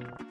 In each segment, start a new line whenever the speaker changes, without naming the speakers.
Thank you.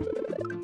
Thank you.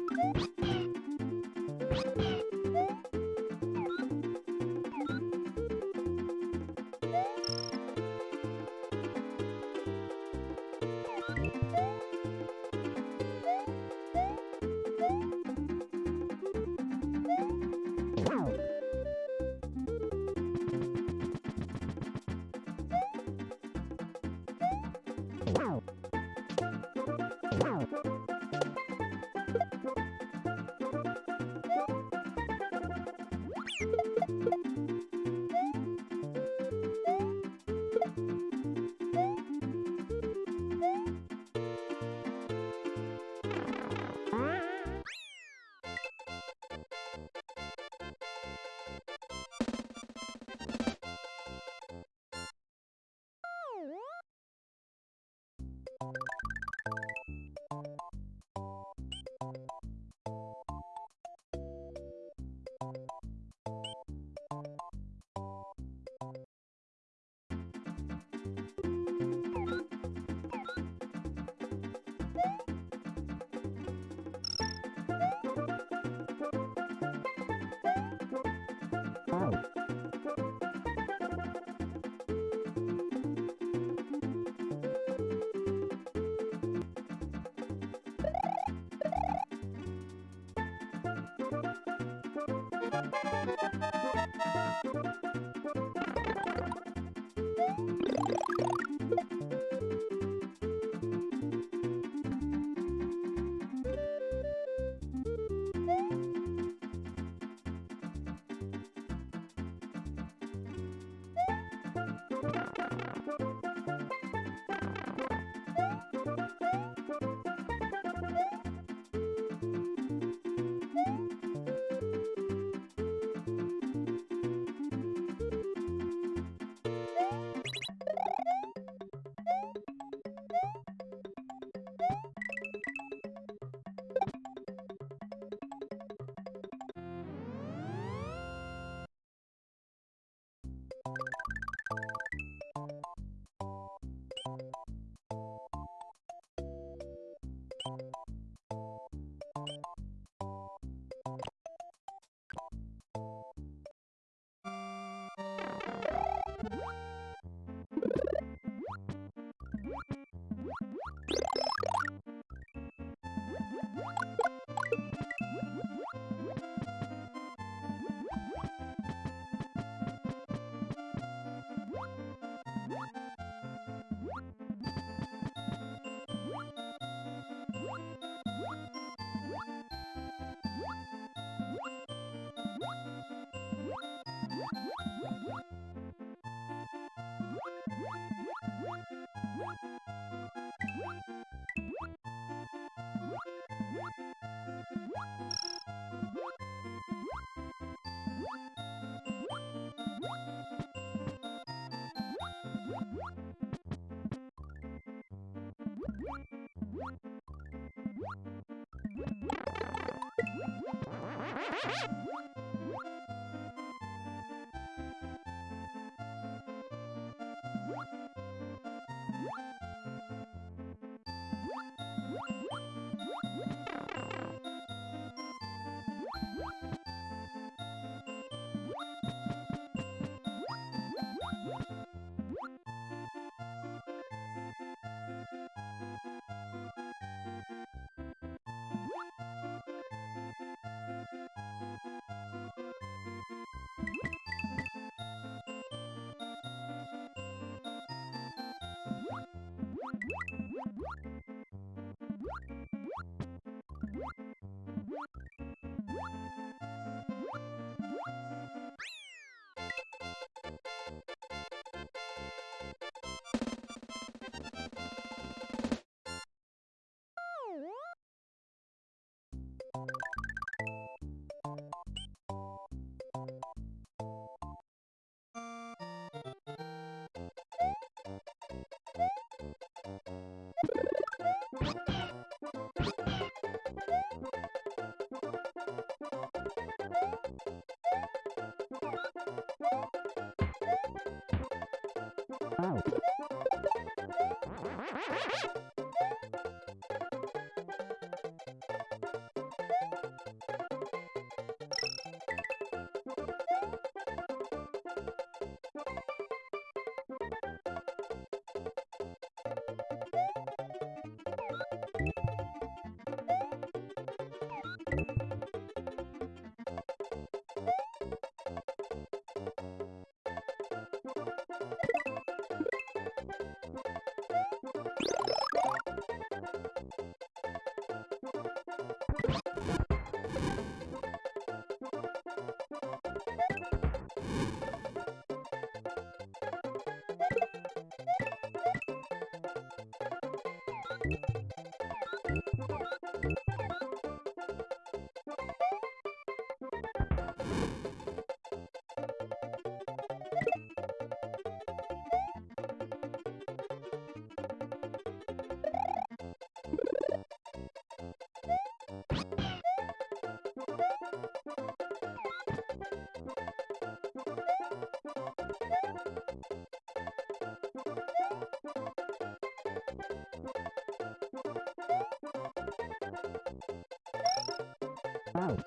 Woo! Wow. Wow.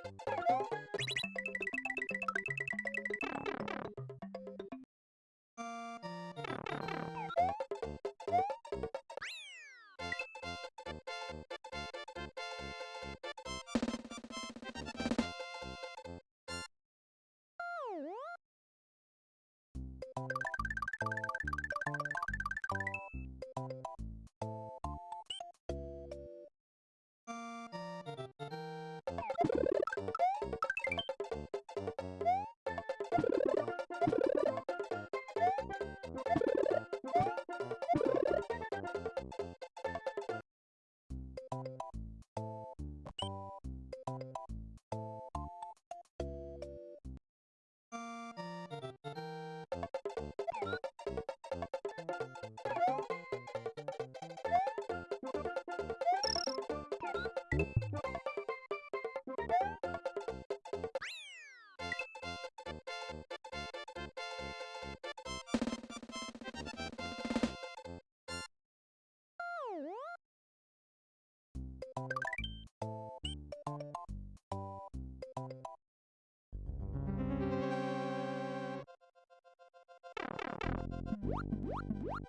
What?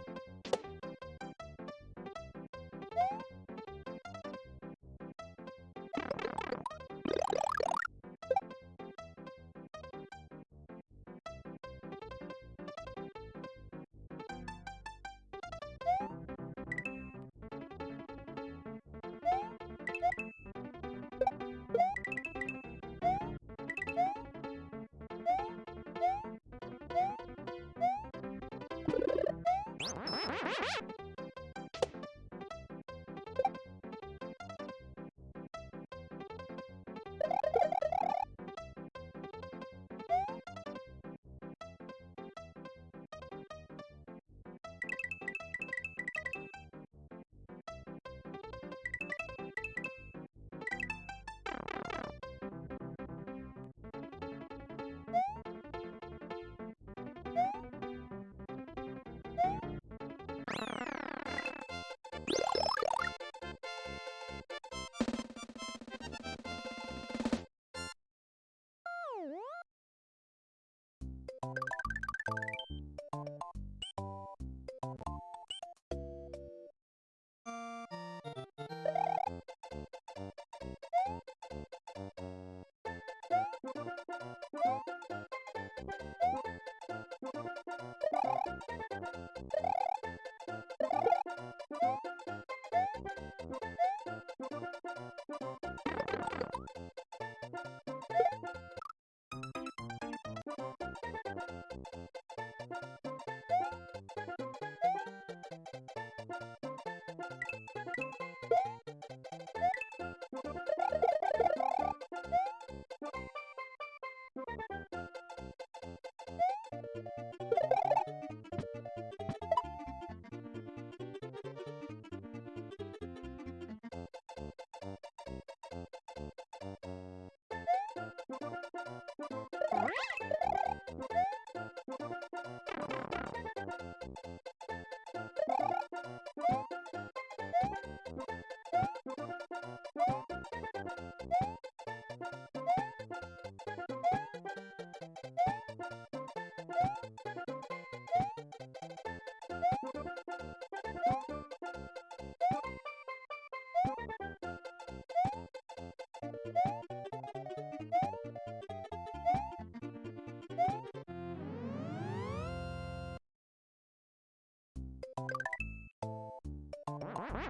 ん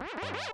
Ha ha ha!